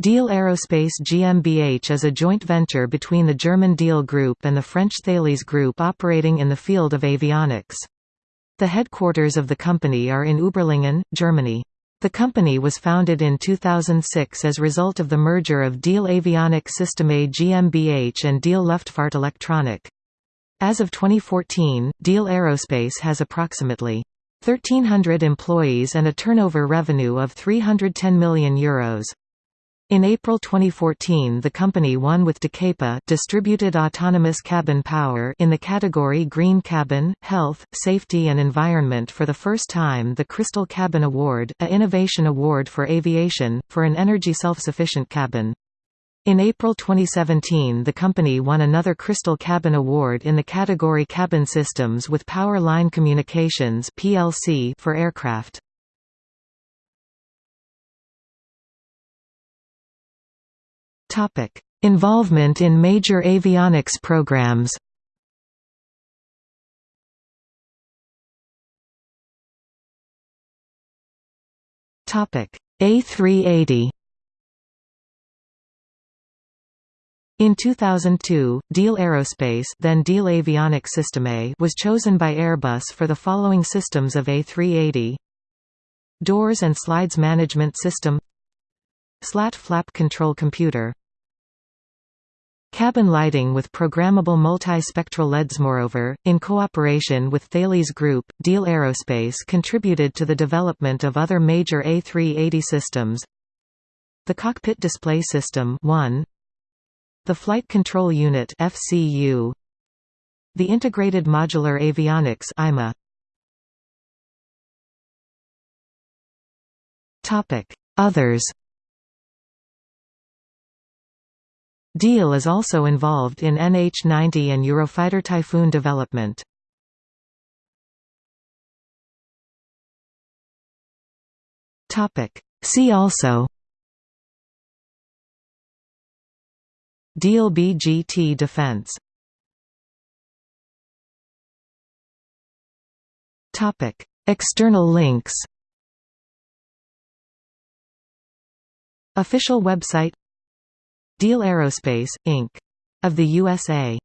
Diehl Aerospace GmbH is a joint venture between the German Diehl Group and the French Thales Group operating in the field of avionics. The headquarters of the company are in Überlingen, Germany. The company was founded in 2006 as result of the merger of Diehl Avionik Systeme GmbH and Diehl Luftfahrt Elektronik. As of 2014, Diehl Aerospace has approximately 1,300 employees and a turnover revenue of €310 million. Euros. In April 2014 the company won with DCAPA distributed autonomous cabin power in the category Green Cabin, Health, Safety and Environment for the first time the Crystal Cabin Award, a innovation award for aviation, for an energy self-sufficient cabin. In April 2017 the company won another Crystal Cabin Award in the category Cabin Systems with Power Line Communications for aircraft. Topic: Involvement in major avionics programs. Topic: A380. In 2002, Diehl Aerospace then Diehl Avionik Systeme was chosen by Airbus for the following systems of A380 Doors and Slides Management System Slat Flap Control Computer Cabin lighting with programmable multi-spectral LEDs Moreover, in cooperation with Thales Group, Diehl Aerospace contributed to the development of other major A380 systems. The Cockpit Display System 1, The Flight Control Unit FCU, The Integrated Modular Avionics IMA. Others Diehl is also involved in NH-90 and Eurofighter Typhoon development. See also Diehl BGT Defense Topic External links Official website Diehl Aerospace, Inc. of the USA